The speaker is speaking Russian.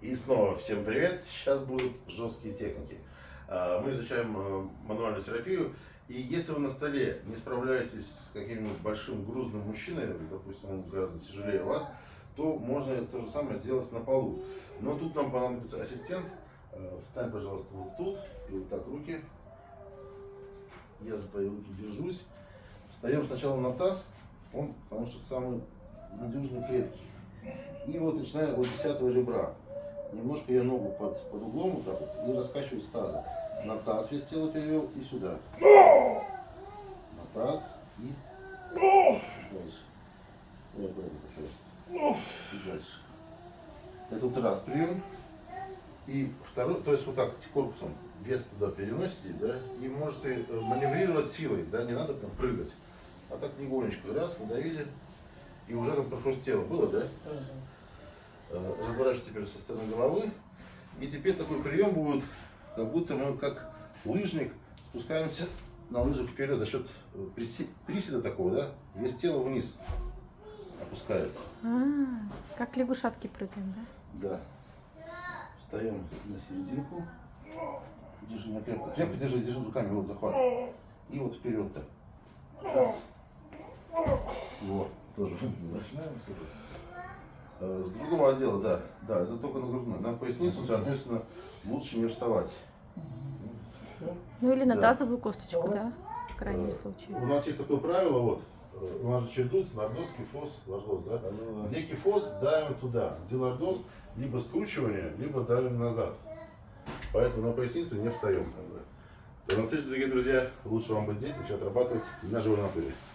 И снова всем привет! Сейчас будут жесткие техники. А, Мы изучаем э, мануальную терапию. И если вы на столе не справляетесь с каким-нибудь большим грузным мужчиной, допустим, он гораздо тяжелее вас, то можно то же самое сделать на полу. Но тут нам понадобится ассистент. Э, Встань, пожалуйста, вот тут. И вот так руки. Я за твои руки держусь. Встаем сначала на таз. Он, потому что самый надежный крепкий. И вот начиная от десятого ребра. Немножко я ногу под, под углом вот так вот и раскачиваю с таза. На таз весь тело перевел и сюда. На таз и дальше. Ой, аккуратно остаешься. И дальше. Это вот раз прием. И второй, то есть вот так корпусом вес туда переносите, да, и можете э, маневрировать силой, да, не надо прям прыгать. А так легонечко, раз, надавили, и уже там прохрустело. Было, да? Э, разворачиваешься теперь со стороны головы. И теперь такой прием будет, как будто мы как лыжник спускаемся на лыжах вперед за счет э, приседа такого, да? Вес тела вниз опускается. А, как лягушатки прыгаем, да? Да. Встаем на серединку. Держи меня крепко. Крепко держи, держи руками, вот захват. И вот вперед так. Раз. Вот, тоже. Начинаем с. Э, С грудного отдела, да. Да, это только на грудной. На поясницу, соответственно, лучше не вставать. Ну или на Да. тазовую косточку, да? В крайнем Э, случае. У нас есть такое правило, вот. У нас же чередуется лордоз, кифоз, лордоз, да? Где кифоз, давим туда. Где лордоз, либо скручивание, либо давим назад. Поэтому на поясницу не встаем. До новых встреч, дорогие друзья. Лучше вам быть здесь, начать отрабатывать на живой натуре.